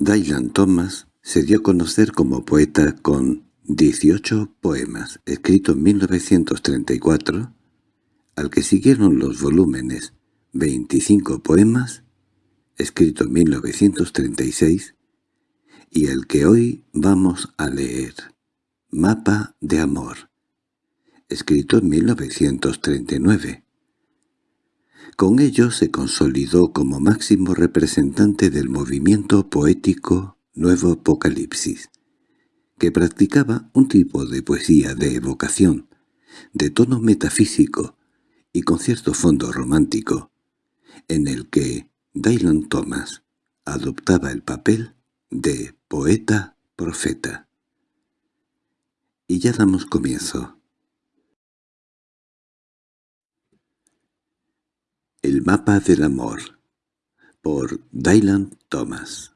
Dylan Thomas se dio a conocer como poeta con 18 poemas, escritos en 1934, al que siguieron los volúmenes 25 poemas, escrito en 1936, y el que hoy vamos a leer, Mapa de Amor, escrito en 1939. Con ello se consolidó como máximo representante del movimiento poético Nuevo Apocalipsis, que practicaba un tipo de poesía de evocación, de tono metafísico y con cierto fondo romántico, en el que Dylan Thomas adoptaba el papel de poeta-profeta. Y ya damos comienzo. El mapa del amor por Dylan Thomas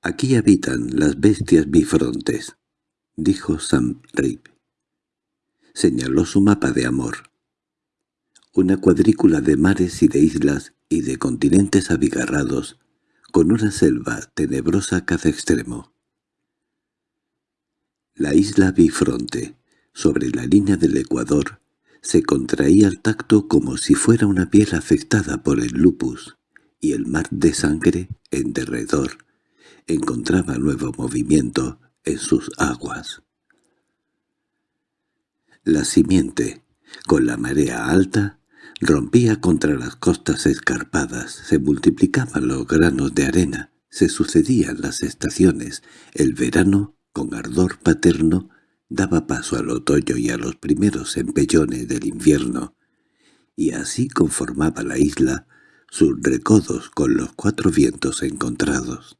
Aquí habitan las bestias bifrontes, dijo Sam Rip. Señaló su mapa de amor. Una cuadrícula de mares y de islas y de continentes abigarrados, con una selva tenebrosa a cada extremo. La isla bifronte, sobre la línea del Ecuador, se contraía al tacto como si fuera una piel afectada por el lupus, y el mar de sangre, en derredor, encontraba nuevo movimiento en sus aguas. La simiente, con la marea alta, rompía contra las costas escarpadas, se multiplicaban los granos de arena, se sucedían las estaciones, el verano, con ardor paterno, daba paso al otoño y a los primeros empellones del invierno, y así conformaba la isla sus recodos con los cuatro vientos encontrados.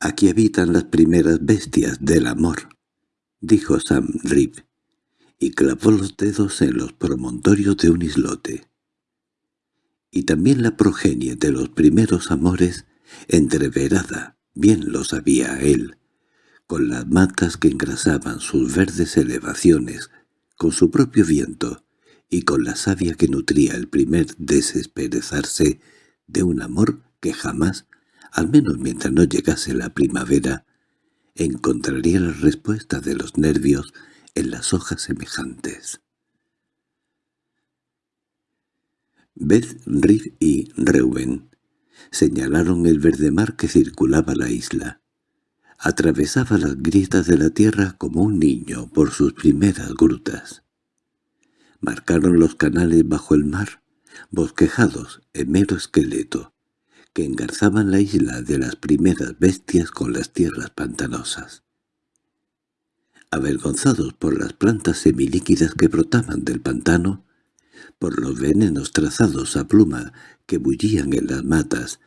«Aquí habitan las primeras bestias del amor», dijo Sam Rip, y clavó los dedos en los promontorios de un islote. Y también la progenie de los primeros amores, entreverada, bien lo sabía él, con las matas que engrasaban sus verdes elevaciones, con su propio viento, y con la savia que nutría el primer desesperezarse de un amor que jamás, al menos mientras no llegase la primavera, encontraría la respuesta de los nervios en las hojas semejantes. Beth, Riff y Reuben señalaron el verde mar que circulaba la isla. Atravesaba las grietas de la tierra como un niño por sus primeras grutas. Marcaron los canales bajo el mar, bosquejados en mero esqueleto, que engarzaban la isla de las primeras bestias con las tierras pantanosas. Avergonzados por las plantas semilíquidas que brotaban del pantano, por los venenos trazados a pluma que bullían en las matas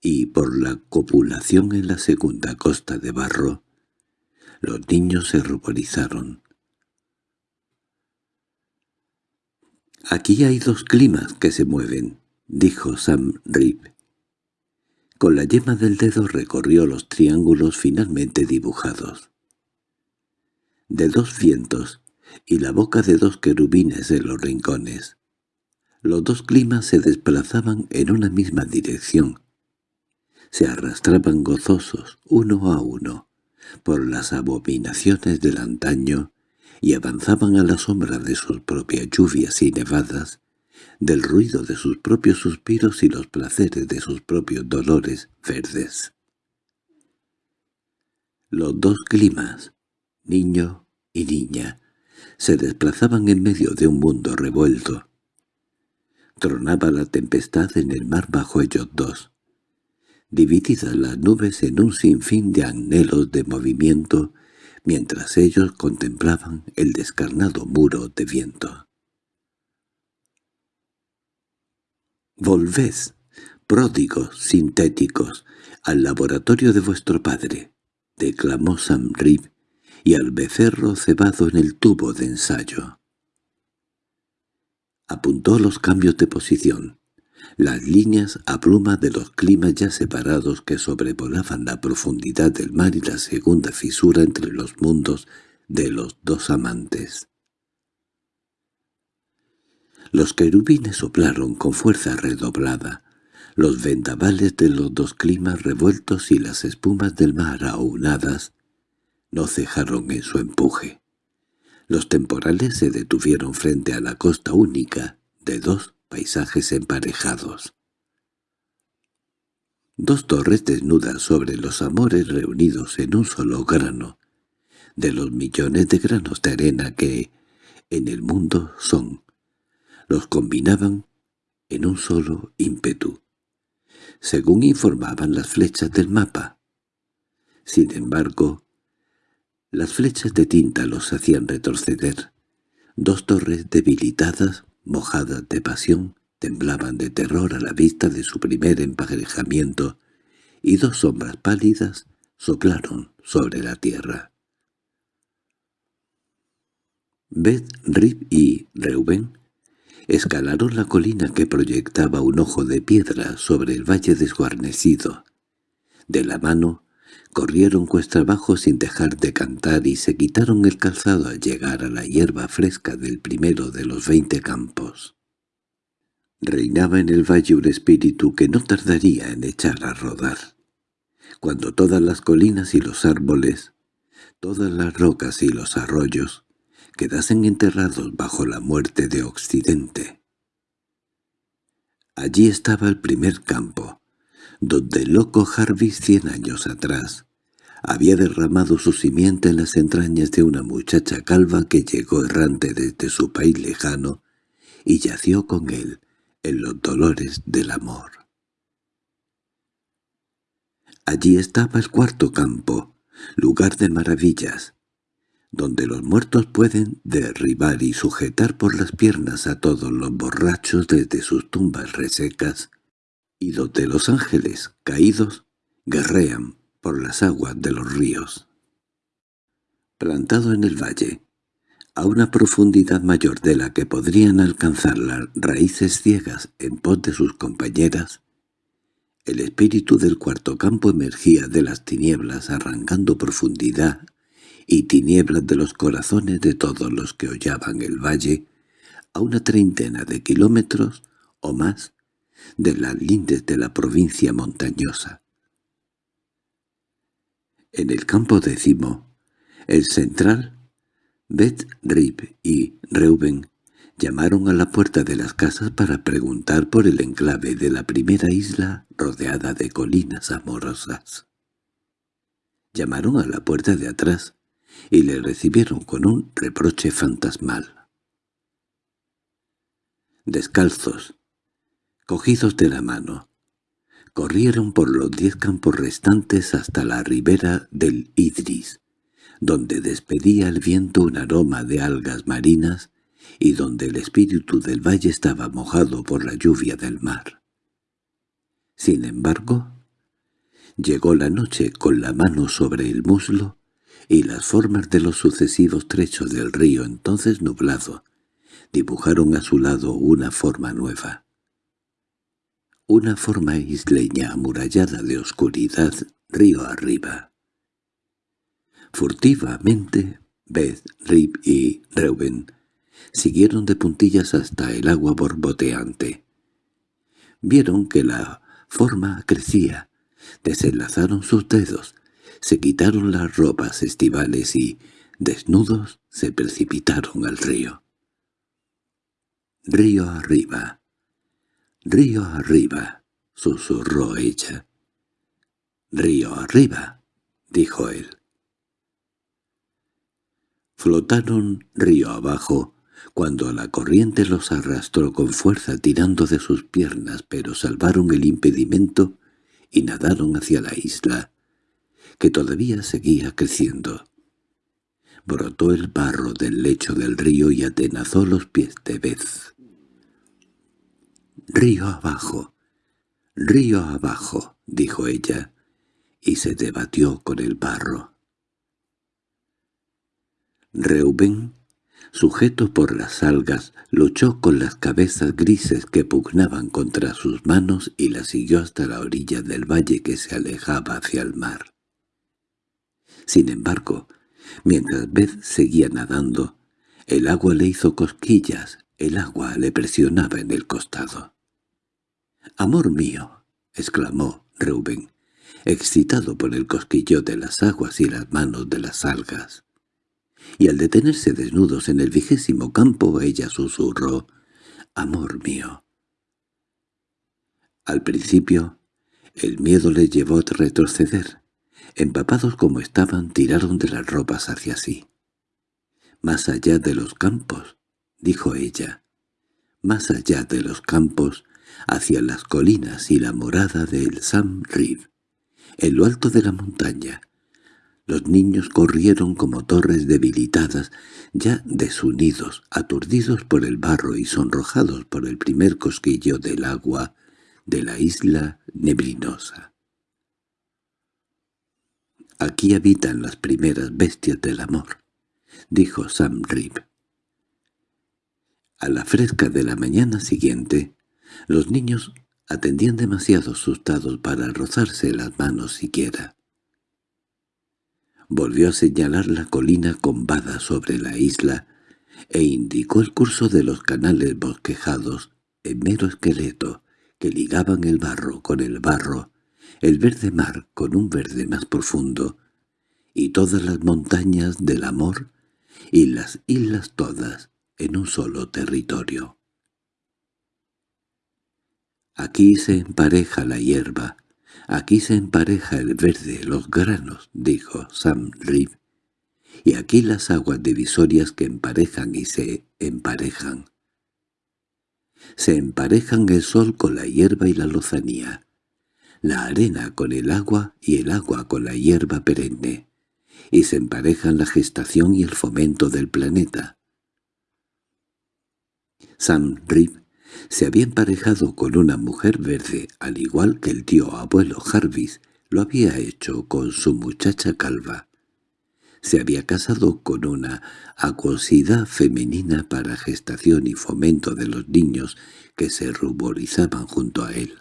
y por la copulación en la segunda costa de barro, los niños se ruborizaron. «Aquí hay dos climas que se mueven», dijo Sam Rip. Con la yema del dedo recorrió los triángulos finalmente dibujados. De dos vientos y la boca de dos querubines en los rincones. Los dos climas se desplazaban en una misma dirección. Se arrastraban gozosos, uno a uno, por las abominaciones del antaño y avanzaban a la sombra de sus propias lluvias y nevadas, del ruido de sus propios suspiros y los placeres de sus propios dolores verdes. Los dos climas, niño y niña, se desplazaban en medio de un mundo revuelto. Tronaba la tempestad en el mar bajo ellos dos. Divididas las nubes en un sinfín de anhelos de movimiento, mientras ellos contemplaban el descarnado muro de viento. Volved, pródigos sintéticos, al laboratorio de vuestro padre, declamó Sam Rib, y al becerro cebado en el tubo de ensayo. Apuntó los cambios de posición, las líneas a pluma de los climas ya separados que sobrevolaban la profundidad del mar y la segunda fisura entre los mundos de los dos amantes. Los querubines soplaron con fuerza redoblada. Los vendavales de los dos climas revueltos y las espumas del mar aunadas no cejaron en su empuje. Los temporales se detuvieron frente a la costa única de dos paisajes emparejados. Dos torres desnudas sobre los amores reunidos en un solo grano, de los millones de granos de arena que en el mundo son, los combinaban en un solo ímpetu, según informaban las flechas del mapa. Sin embargo, las flechas de tinta los hacían retroceder. Dos torres debilitadas, mojadas de pasión, temblaban de terror a la vista de su primer emparejamiento, y dos sombras pálidas soplaron sobre la tierra. Beth, Rip y Reuben escalaron la colina que proyectaba un ojo de piedra sobre el valle desguarnecido. De la mano corrieron cuesta abajo sin dejar de cantar y se quitaron el calzado al llegar a la hierba fresca del primero de los veinte campos. Reinaba en el valle un espíritu que no tardaría en echar a rodar. Cuando todas las colinas y los árboles, todas las rocas y los arroyos, quedasen enterrados bajo la muerte de Occidente. Allí estaba el primer campo, donde el loco Jarvis cien años atrás había derramado su simiente en las entrañas de una muchacha calva que llegó errante desde su país lejano y yació con él en los dolores del amor. Allí estaba el cuarto campo, lugar de maravillas, donde los muertos pueden derribar y sujetar por las piernas a todos los borrachos desde sus tumbas resecas, y donde los ángeles, caídos, guerrean por las aguas de los ríos. Plantado en el valle, a una profundidad mayor de la que podrían alcanzar las raíces ciegas en pos de sus compañeras, el espíritu del cuarto campo emergía de las tinieblas arrancando profundidad y tinieblas de los corazones de todos los que hollaban el valle, a una treintena de kilómetros o más de las lindes de la provincia montañosa. En el campo décimo, el central, Beth, Rip y Reuben llamaron a la puerta de las casas para preguntar por el enclave de la primera isla rodeada de colinas amorosas. Llamaron a la puerta de atrás, y le recibieron con un reproche fantasmal. Descalzos, cogidos de la mano, corrieron por los diez campos restantes hasta la ribera del Idris, donde despedía el viento un aroma de algas marinas y donde el espíritu del valle estaba mojado por la lluvia del mar. Sin embargo, llegó la noche con la mano sobre el muslo y las formas de los sucesivos trechos del río entonces nublado dibujaron a su lado una forma nueva. Una forma isleña amurallada de oscuridad río arriba. Furtivamente, Beth, Rip y Reuben siguieron de puntillas hasta el agua borboteante. Vieron que la forma crecía, desenlazaron sus dedos se quitaron las ropas estivales y, desnudos, se precipitaron al río. «Río arriba, río arriba», susurró ella. «Río arriba», dijo él. Flotaron río abajo, cuando la corriente los arrastró con fuerza tirando de sus piernas, pero salvaron el impedimento y nadaron hacia la isla, que todavía seguía creciendo. Brotó el barro del lecho del río y atenazó los pies de Beth. «Río abajo, río abajo», dijo ella, y se debatió con el barro. Reuben, sujeto por las algas, luchó con las cabezas grises que pugnaban contra sus manos y la siguió hasta la orilla del valle que se alejaba hacia el mar. Sin embargo, mientras Beth seguía nadando, el agua le hizo cosquillas El agua le presionaba en el costado. «¡Amor mío!» exclamó Reuben, excitado por el cosquillo de las aguas y las manos de las algas. Y al detenerse desnudos en el vigésimo campo ella susurró «¡Amor mío!». Al principio, el miedo les llevó a retroceder. Empapados como estaban, tiraron de las ropas hacia sí. «Más allá de los campos», dijo ella. «Más allá de los campos, hacia las colinas y la morada del Sam Reef, en lo alto de la montaña. Los niños corrieron como torres debilitadas, ya desunidos, aturdidos por el barro y sonrojados por el primer cosquillo del agua de la isla neblinosa. «Aquí habitan las primeras bestias del amor», dijo Sam Reeve. A la fresca de la mañana siguiente, los niños atendían demasiado asustados para rozarse las manos siquiera. Volvió a señalar la colina combada sobre la isla e indicó el curso de los canales bosquejados en mero esqueleto que ligaban el barro con el barro, el verde mar con un verde más profundo, y todas las montañas del amor y las islas todas en un solo territorio. Aquí se empareja la hierba, aquí se empareja el verde, los granos, dijo Sam Reeve, y aquí las aguas divisorias que emparejan y se emparejan. Se emparejan el sol con la hierba y la lozanía, la arena con el agua y el agua con la hierba perenne, y se emparejan la gestación y el fomento del planeta. Sam Reeve se había emparejado con una mujer verde, al igual que el tío abuelo Jarvis lo había hecho con su muchacha calva. Se había casado con una acuosidad femenina para gestación y fomento de los niños que se ruborizaban junto a él.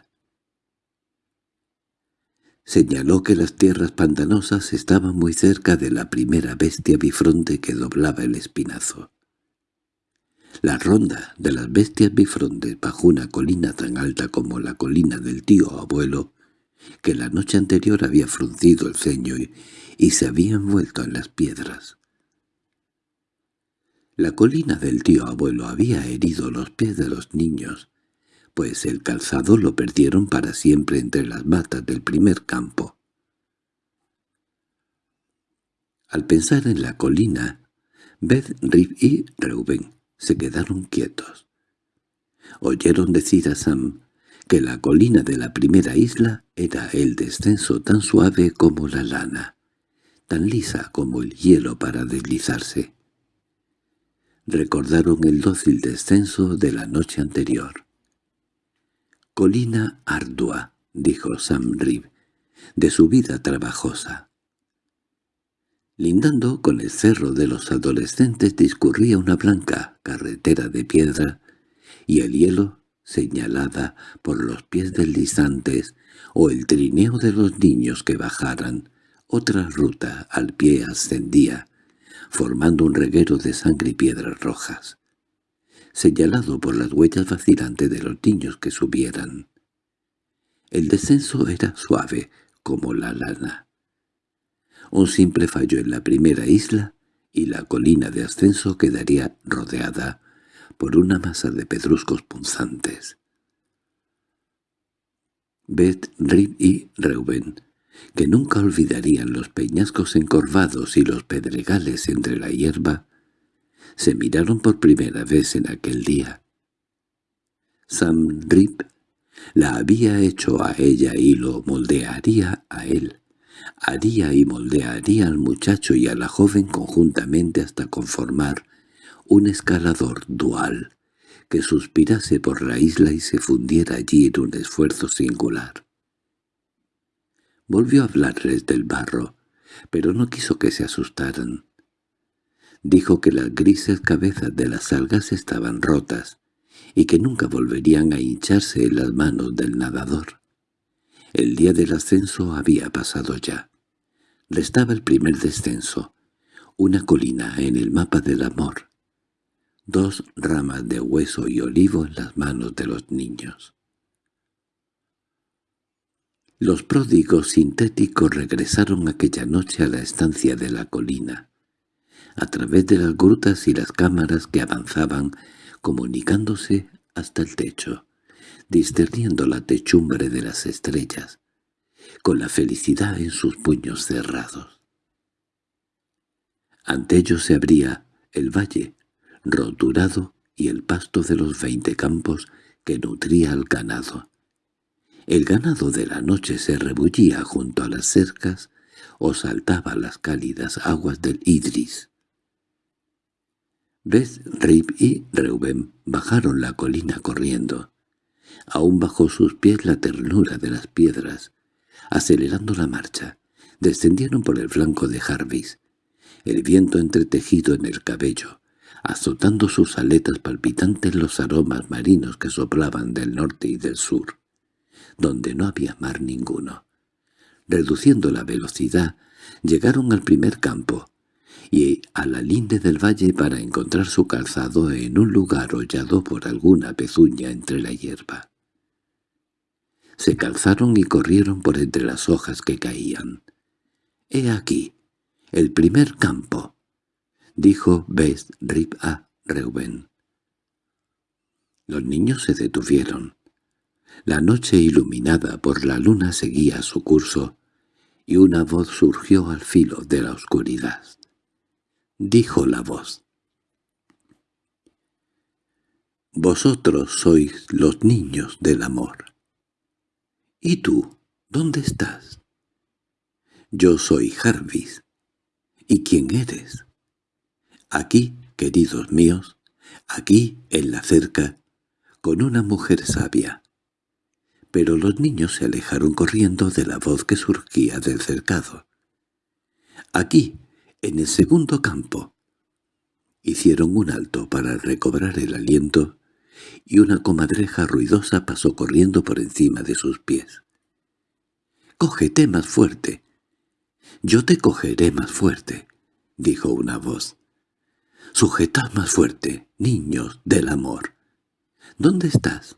Señaló que las tierras pantanosas estaban muy cerca de la primera bestia bifronte que doblaba el espinazo. La ronda de las bestias bifrontes bajo una colina tan alta como la colina del tío abuelo, que la noche anterior había fruncido el ceño y, se había envuelto en las piedras. La colina del tío abuelo había herido los pies de los niños, pues el calzado lo perdieron para siempre entre las matas del primer campo. Al pensar en la colina, Beth, Rip y Reuben se quedaron quietos. Oyeron decir a Sam que la colina de la primera isla era el descenso tan suave como la lana, tan lisa como el hielo para deslizarse. Recordaron el dócil descenso de la noche anterior. «Colina ardua», dijo Sam Reeve, «de su vida trabajosa». Lindando con el cerro de los adolescentes discurría una blanca carretera de piedra, y el hielo, señalada por los pies deslizantes, o el trineo de los niños que bajaran, otra ruta al pie ascendía, formando un reguero de sangre y piedras rojas, señalado por las huellas vacilantes de los niños que subieran. El descenso era suave como la lana. Un simple fallo en la primera isla y la colina de ascenso quedaría rodeada por una masa de pedruscos punzantes. Beth, Rib y Reuben, que nunca olvidarían los peñascos encorvados y los pedregales entre la hierba, se miraron por primera vez en aquel día. Sam Rip la había hecho a ella y lo moldearía a él haría y moldearía al muchacho y a la joven conjuntamente hasta conformar un escalador dual que suspirase por la isla y se fundiera allí en un esfuerzo singular. Volvió a hablarles del barro, pero no quiso que se asustaran. Dijo que las grises cabezas de las algas estaban rotas y que nunca volverían a hincharse en las manos del nadador. El día del ascenso había pasado ya. Restaba el primer descenso, una colina en el mapa del amor. dos ramas de hueso y olivo en las manos de los niños. Los pródigos sintéticos regresaron aquella noche a la estancia de la colina, a través de las grutas y las cámaras que avanzaban, comunicándose hasta el techo, discerniendo la techumbre de las estrellas, con la felicidad en sus puños cerrados. Ante ellos se abría el valle, roturado, y el pasto de los veinte campos que nutría al ganado. El ganado de la noche se rebullía junto a las cercas o saltaba las cálidas aguas del Idris. Beth, Rip y Reuben bajaron la colina corriendo. Aún bajo sus pies la ternura de las piedras. Acelerando la marcha, descendieron por el flanco de Jarvis, el viento entretejido en el cabello, azotando sus aletas palpitantes los aromas marinos que soplaban del norte y del sur donde no había mar ninguno. Reduciendo la velocidad, llegaron al primer campo, y a la linde del valle para encontrar su calzado en un lugar hollado por alguna pezuña entre la hierba. Se calzaron y corrieron por entre las hojas que caían. «He aquí, el primer campo», dijo Best Rip a Reuben. Los niños se detuvieron. La noche iluminada por la luna seguía su curso, y una voz surgió al filo de la oscuridad. Dijo la voz. «Vosotros sois los niños del amor. ¿Y tú, dónde estás?» «Yo soy Jarvis. ¿Y quién eres?» «Aquí, queridos míos, aquí, en la cerca, con una mujer sabia, pero los niños se alejaron corriendo de la voz que surgía del cercado. Aquí, en el segundo campo. Hicieron un alto para recobrar el aliento y una comadreja ruidosa pasó corriendo por encima de sus pies. «Cógete más fuerte». «Yo te cogeré más fuerte», dijo una voz. «Sujetad más fuerte, niños del amor». «¿Dónde estás?»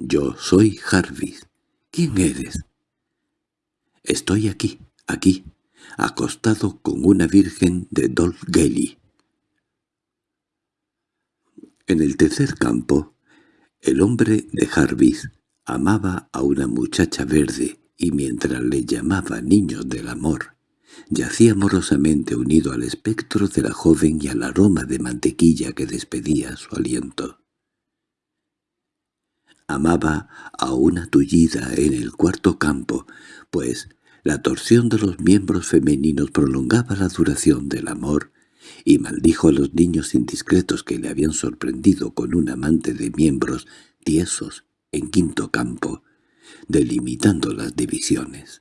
Yo soy Jarvis. ¿Quién eres? Estoy aquí, aquí, acostado con una virgen de Dolgelly. En el tercer campo, el hombre de Jarvis amaba a una muchacha verde y mientras le llamaba niño del amor, yacía amorosamente unido al espectro de la joven y al aroma de mantequilla que despedía su aliento. Amaba a una tullida en el cuarto campo, pues la torsión de los miembros femeninos prolongaba la duración del amor, y maldijo a los niños indiscretos que le habían sorprendido con un amante de miembros tiesos en quinto campo, delimitando las divisiones.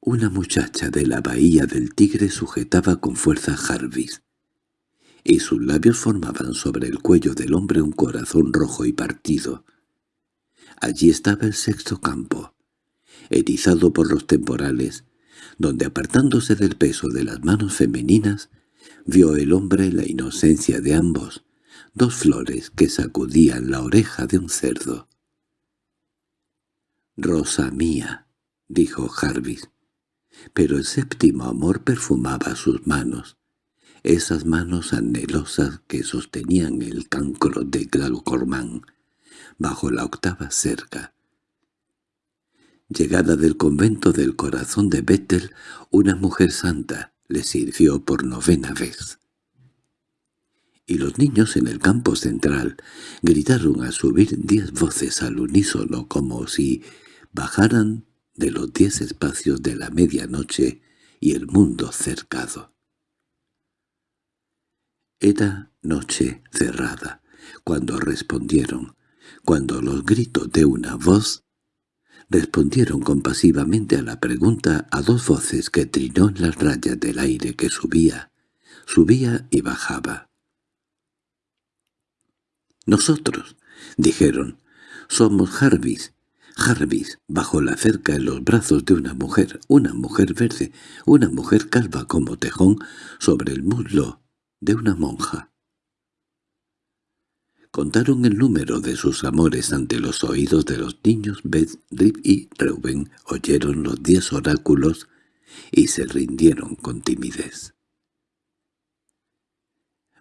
Una muchacha de la bahía del Tigre sujetaba con fuerza a Jarvis, y sus labios formaban sobre el cuello del hombre un corazón rojo y partido. Allí estaba el sexto campo, erizado por los temporales, donde apartándose del peso de las manos femeninas, vio el hombre la inocencia de ambos, dos flores que sacudían la oreja de un cerdo. «Rosa mía», dijo Jarvis, pero el séptimo amor perfumaba sus manos, esas manos anhelosas que sostenían el cancro de Glaucormán bajo la octava cerca. Llegada del convento del corazón de Bethel, una mujer santa le sirvió por novena vez. Y los niños en el campo central gritaron a subir diez voces al unísono como si bajaran de los diez espacios de la medianoche y el mundo cercado. Era noche cerrada, cuando respondieron, cuando los gritos de una voz respondieron compasivamente a la pregunta a dos voces que trinó en las rayas del aire que subía, subía y bajaba. «Nosotros», dijeron, «somos Jarvis, Jarvis, bajo la cerca en los brazos de una mujer, una mujer verde, una mujer calva como tejón, sobre el muslo de una monja. Contaron el número de sus amores ante los oídos de los niños. Beth, Rip y Reuben oyeron los diez oráculos y se rindieron con timidez.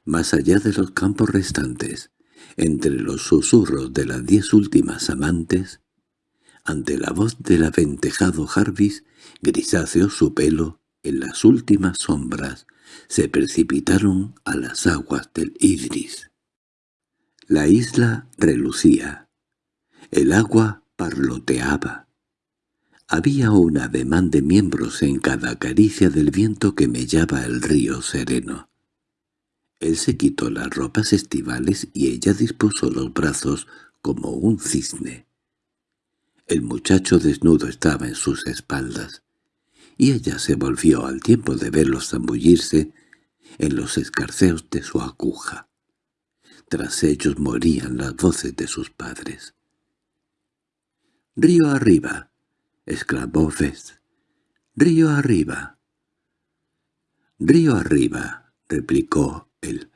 Más allá de los campos restantes, entre los susurros de las diez últimas amantes, ante la voz del aventejado Jarvis, grisáceo su pelo, en las últimas sombras, se precipitaron a las aguas del Idris. La isla relucía. El agua parloteaba. Había un ademán de miembros en cada caricia del viento que mellaba el río sereno. Él se quitó las ropas estivales y ella dispuso los brazos como un cisne. El muchacho desnudo estaba en sus espaldas, y ella se volvió al tiempo de verlos zambullirse en los escarceos de su aguja. Tras ellos morían las voces de sus padres. «¡Río arriba!» exclamó Fez. «¡Río arriba!» «¡Río arriba!» replicó él.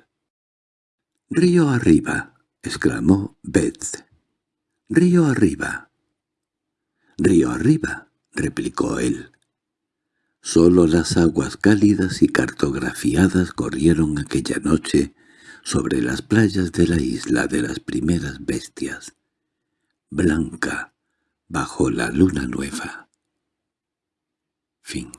«¡Río arriba!» exclamó Beth. «¡Río arriba!» «¡Río arriba!» replicó él. Solo las aguas cálidas y cartografiadas corrieron aquella noche sobre las playas de la isla de las primeras bestias, blanca bajo la luna nueva. Fin